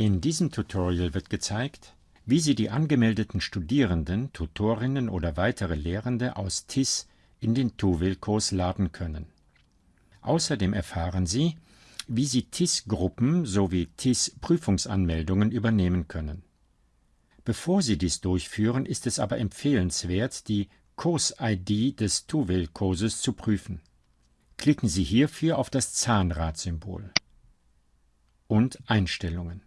In diesem Tutorial wird gezeigt, wie Sie die angemeldeten Studierenden, Tutorinnen oder weitere Lehrende aus TIS in den Tuwil-Kurs laden können. Außerdem erfahren Sie, wie Sie TIS-Gruppen sowie TIS-Prüfungsanmeldungen übernehmen können. Bevor Sie dies durchführen, ist es aber empfehlenswert, die Kurs-ID des Tuwil-Kurses zu prüfen. Klicken Sie hierfür auf das Zahnradsymbol und Einstellungen.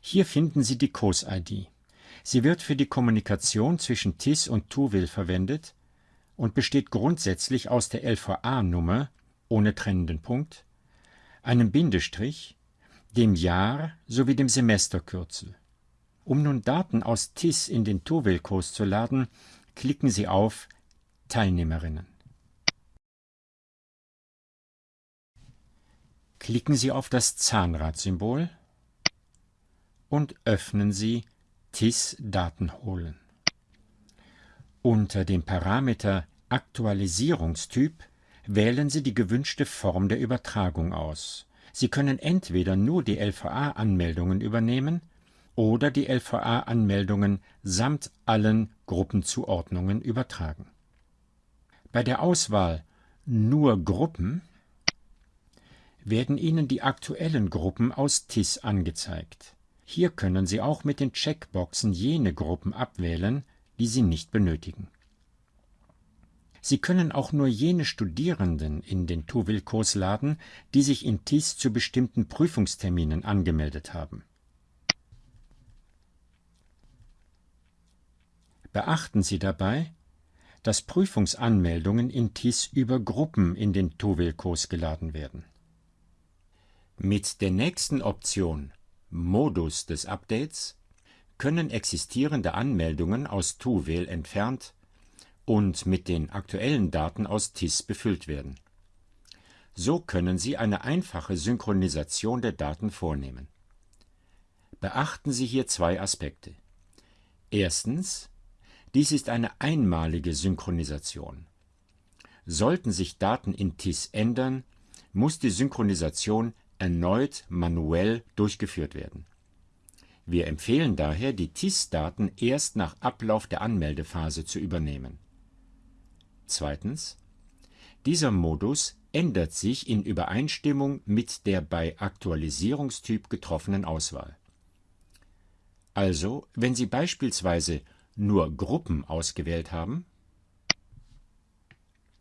Hier finden Sie die Kurs-ID. Sie wird für die Kommunikation zwischen TIS und Tuwil verwendet und besteht grundsätzlich aus der LVA-Nummer ohne trennenden Punkt, einem Bindestrich, dem Jahr sowie dem Semesterkürzel. Um nun Daten aus TIS in den Tuwil-Kurs zu laden, klicken Sie auf Teilnehmerinnen. Klicken Sie auf das Zahnradsymbol und öffnen Sie TIS Daten holen. Unter dem Parameter Aktualisierungstyp wählen Sie die gewünschte Form der Übertragung aus. Sie können entweder nur die LVA-Anmeldungen übernehmen oder die LVA-Anmeldungen samt allen Gruppenzuordnungen übertragen. Bei der Auswahl Nur Gruppen werden Ihnen die aktuellen Gruppen aus TIS angezeigt. Hier können Sie auch mit den Checkboxen jene Gruppen abwählen, die Sie nicht benötigen. Sie können auch nur jene Studierenden in den Tuwil-Kurs laden, die sich in TIS zu bestimmten Prüfungsterminen angemeldet haben. Beachten Sie dabei, dass Prüfungsanmeldungen in TIS über Gruppen in den Tuwil-Kurs geladen werden. Mit der nächsten Option Modus des Updates können existierende Anmeldungen aus Tuwil entfernt und mit den aktuellen Daten aus TIS befüllt werden. So können Sie eine einfache Synchronisation der Daten vornehmen. Beachten Sie hier zwei Aspekte. Erstens, dies ist eine einmalige Synchronisation. Sollten sich Daten in TIS ändern, muss die Synchronisation erneut manuell durchgeführt werden. Wir empfehlen daher, die TIS-Daten erst nach Ablauf der Anmeldephase zu übernehmen. Zweitens. Dieser Modus ändert sich in Übereinstimmung mit der bei Aktualisierungstyp getroffenen Auswahl. Also, wenn Sie beispielsweise nur Gruppen ausgewählt haben,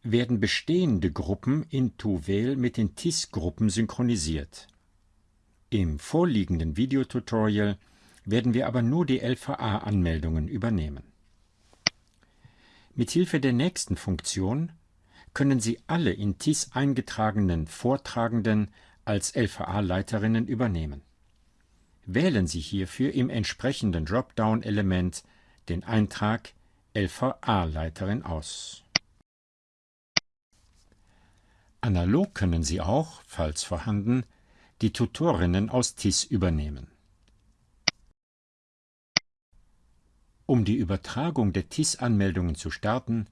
werden bestehende Gruppen in Tuvel mit den TIS-Gruppen synchronisiert. Im vorliegenden Videotutorial werden wir aber nur die LVA-Anmeldungen übernehmen. Mithilfe der nächsten Funktion können Sie alle in TIS eingetragenen Vortragenden als LVA-Leiterinnen übernehmen. Wählen Sie hierfür im entsprechenden Dropdown-Element den Eintrag LVA-Leiterin aus. Analog können Sie auch, falls vorhanden, die Tutorinnen aus TIS übernehmen. Um die Übertragung der TIS-Anmeldungen zu starten,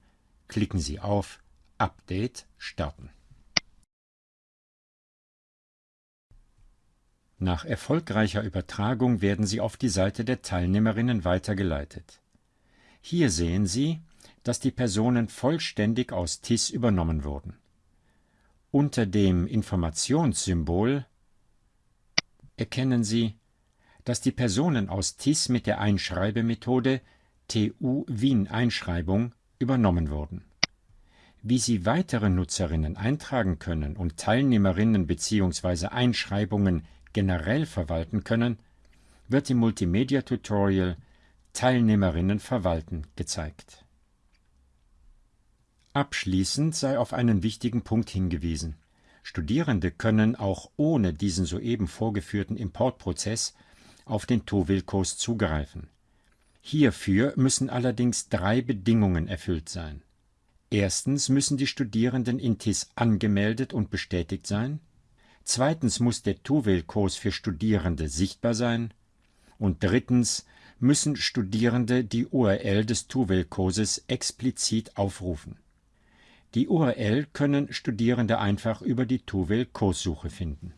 klicken Sie auf Update starten. Nach erfolgreicher Übertragung werden Sie auf die Seite der Teilnehmerinnen weitergeleitet. Hier sehen Sie, dass die Personen vollständig aus TIS übernommen wurden. Unter dem Informationssymbol erkennen Sie, dass die Personen aus TIS mit der Einschreibemethode TU Wien Einschreibung übernommen wurden. Wie Sie weitere Nutzerinnen eintragen können und Teilnehmerinnen bzw. Einschreibungen generell verwalten können, wird im Multimedia-Tutorial Teilnehmerinnen verwalten gezeigt Abschließend sei auf einen wichtigen Punkt hingewiesen. Studierende können auch ohne diesen soeben vorgeführten Importprozess auf den TOEFL-Kurs zugreifen. Hierfür müssen allerdings drei Bedingungen erfüllt sein. Erstens müssen die Studierenden in TIS angemeldet und bestätigt sein. Zweitens muss der TOEFL-Kurs für Studierende sichtbar sein. Und drittens müssen Studierende die URL des TOEFL-Kurses explizit aufrufen die URL können Studierende einfach über die TUWIL Kurssuche finden